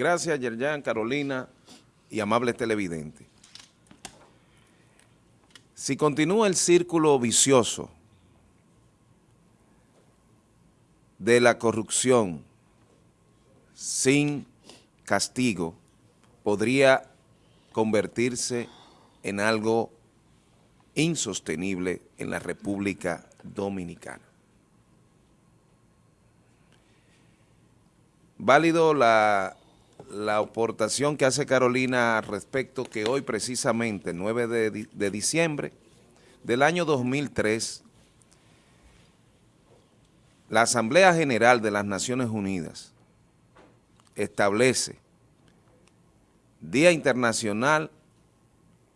Gracias, Yerjan, Carolina y amables televidentes. Si continúa el círculo vicioso de la corrupción sin castigo, podría convertirse en algo insostenible en la República Dominicana. Válido la la aportación que hace Carolina respecto que hoy precisamente, 9 de, de diciembre del año 2003, la Asamblea General de las Naciones Unidas establece Día Internacional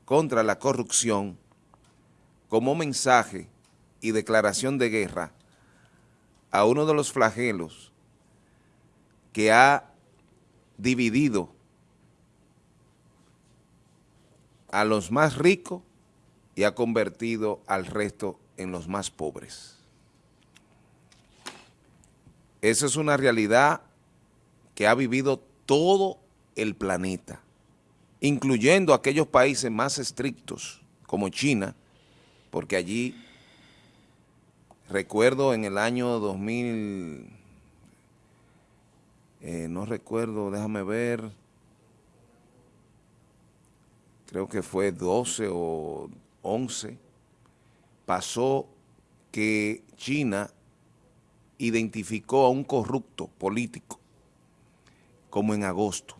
contra la Corrupción como mensaje y declaración de guerra a uno de los flagelos que ha dividido a los más ricos y ha convertido al resto en los más pobres. Esa es una realidad que ha vivido todo el planeta, incluyendo aquellos países más estrictos como China, porque allí, recuerdo en el año 2000, eh, no recuerdo, déjame ver, creo que fue 12 o 11, pasó que China identificó a un corrupto político como en agosto.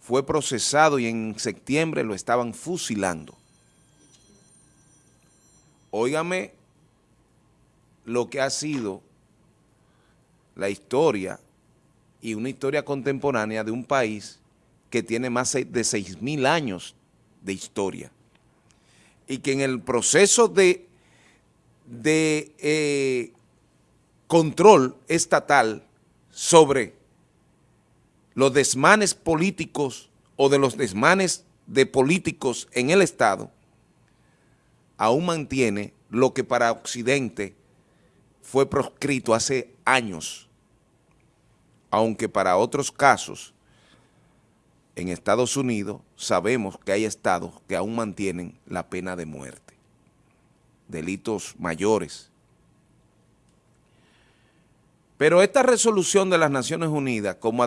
Fue procesado y en septiembre lo estaban fusilando. Óigame lo que ha sido la historia y una historia contemporánea de un país que tiene más de 6.000 años de historia. Y que en el proceso de, de eh, control estatal sobre los desmanes políticos o de los desmanes de políticos en el Estado, aún mantiene lo que para Occidente fue proscrito hace años aunque para otros casos en Estados Unidos sabemos que hay estados que aún mantienen la pena de muerte, delitos mayores. Pero esta resolución de las Naciones Unidas como,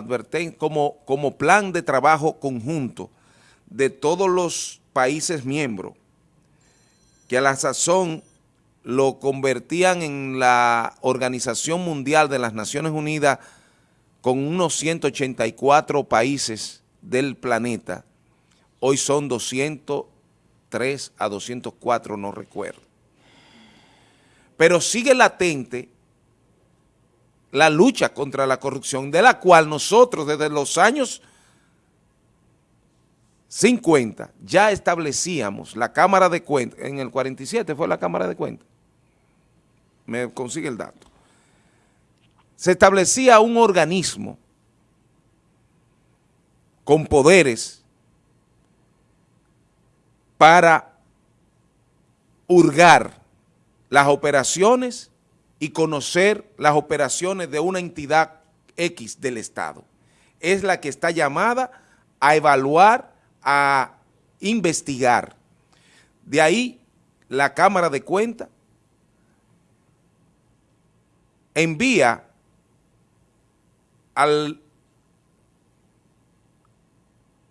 como, como plan de trabajo conjunto de todos los países miembros, que a la sazón lo convertían en la Organización Mundial de las Naciones Unidas con unos 184 países del planeta, hoy son 203 a 204, no recuerdo. Pero sigue latente la lucha contra la corrupción, de la cual nosotros desde los años 50 ya establecíamos la Cámara de Cuentas, en el 47 fue la Cámara de Cuentas, me consigue el dato, se establecía un organismo con poderes para hurgar las operaciones y conocer las operaciones de una entidad X del Estado. Es la que está llamada a evaluar, a investigar. De ahí la Cámara de Cuentas envía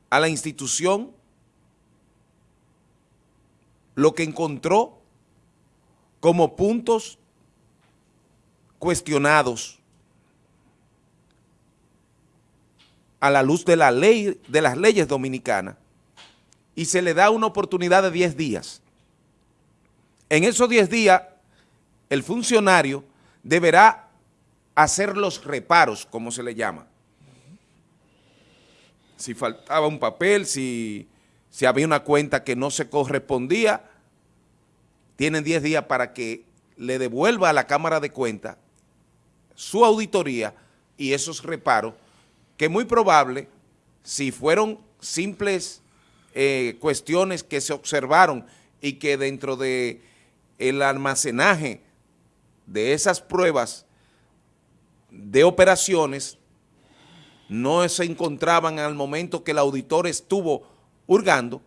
a la institución lo que encontró como puntos cuestionados a la luz de la ley de las leyes dominicanas y se le da una oportunidad de 10 días. En esos 10 días el funcionario deberá hacer los reparos, como se le llama. Si faltaba un papel, si, si había una cuenta que no se correspondía, tienen 10 días para que le devuelva a la Cámara de Cuentas su auditoría y esos reparos, que muy probable, si fueron simples eh, cuestiones que se observaron y que dentro de el almacenaje de esas pruebas de operaciones no se encontraban al momento que el auditor estuvo hurgando,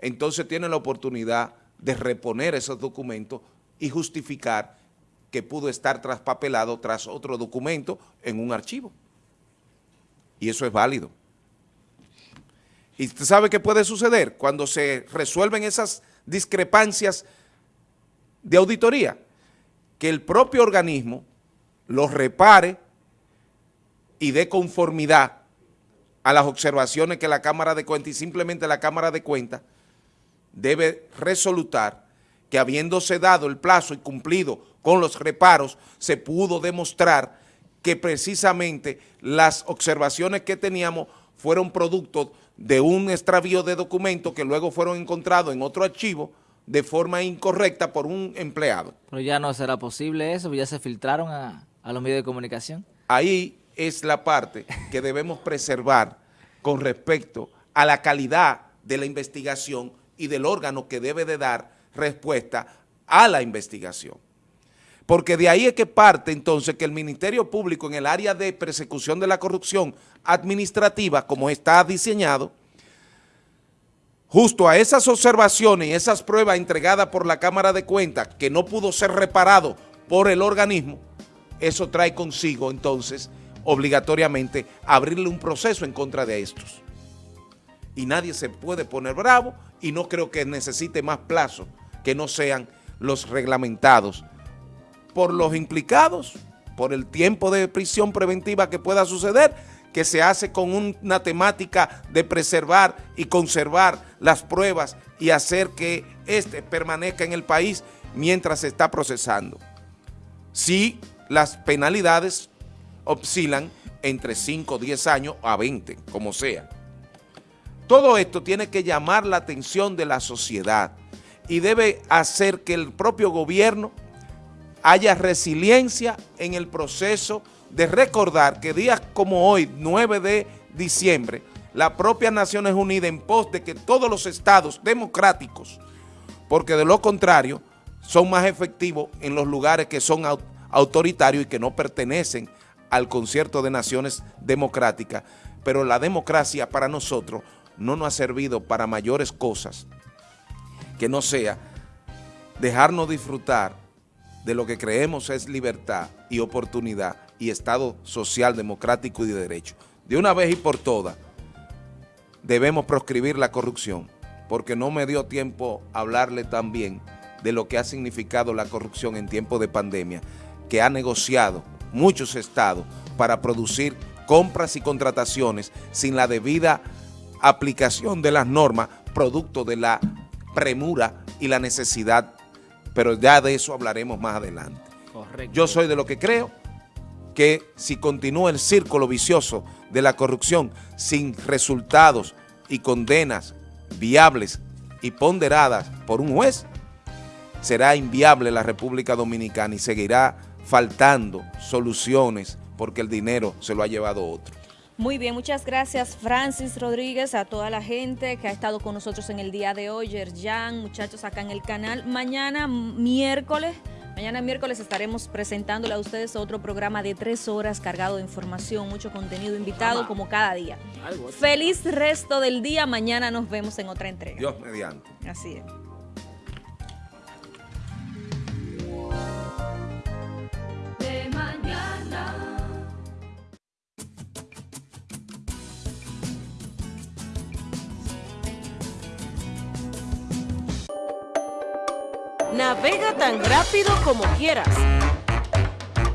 entonces tiene la oportunidad de reponer esos documentos y justificar que pudo estar traspapelado tras otro documento en un archivo. Y eso es válido. ¿Y usted sabe qué puede suceder cuando se resuelven esas discrepancias de auditoría? Que el propio organismo los repare y dé conformidad a las observaciones que la Cámara de Cuentas y simplemente la Cámara de Cuentas debe resolutar que habiéndose dado el plazo y cumplido con los reparos, se pudo demostrar que precisamente las observaciones que teníamos fueron producto de un extravío de documentos que luego fueron encontrados en otro archivo de forma incorrecta por un empleado. Pero ya no será posible eso, ya se filtraron a, a los medios de comunicación. Ahí es la parte que debemos preservar con respecto a la calidad de la investigación y del órgano que debe de dar respuesta a la investigación. Porque de ahí es que parte entonces que el Ministerio Público en el área de persecución de la corrupción administrativa, como está diseñado, justo a esas observaciones y esas pruebas entregadas por la Cámara de Cuentas que no pudo ser reparado por el organismo, eso trae consigo entonces obligatoriamente abrirle un proceso en contra de estos. Y nadie se puede poner bravo y no creo que necesite más plazo que no sean los reglamentados por los implicados, por el tiempo de prisión preventiva que pueda suceder, que se hace con una temática de preservar y conservar las pruebas y hacer que éste permanezca en el país mientras se está procesando. Si las penalidades oscilan entre 5, 10 años a 20, como sea. Todo esto tiene que llamar la atención de la sociedad y debe hacer que el propio gobierno haya resiliencia en el proceso de recordar que días como hoy, 9 de diciembre, la propia Naciones Unidas en pos de que todos los estados democráticos, porque de lo contrario son más efectivos en los lugares que son autoritarios y que no pertenecen al concierto de naciones democráticas, pero la democracia para nosotros no nos ha servido para mayores cosas que no sea dejarnos disfrutar de lo que creemos es libertad y oportunidad y Estado social, democrático y de derecho. De una vez y por todas, debemos proscribir la corrupción, porque no me dio tiempo hablarle también de lo que ha significado la corrupción en tiempo de pandemia, que ha negociado muchos estados para producir compras y contrataciones sin la debida aplicación de las normas, producto de la premura y la necesidad, pero ya de eso hablaremos más adelante. Yo soy de lo que creo que si continúa el círculo vicioso de la corrupción sin resultados y condenas viables y ponderadas por un juez, será inviable la República Dominicana y seguirá faltando soluciones porque el dinero se lo ha llevado otro. Muy bien, muchas gracias Francis Rodríguez, a toda la gente que ha estado con nosotros en el día de hoy, Yerjan, muchachos acá en el canal. Mañana miércoles, mañana miércoles estaremos presentándole a ustedes otro programa de tres horas cargado de información, mucho contenido invitado como cada día. Feliz resto del día, mañana nos vemos en otra entrega. Dios mediante. Así es. Navega tan rápido como quieras.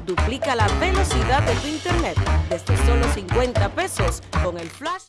Duplica la velocidad de tu internet desde solo 50 pesos con el flash.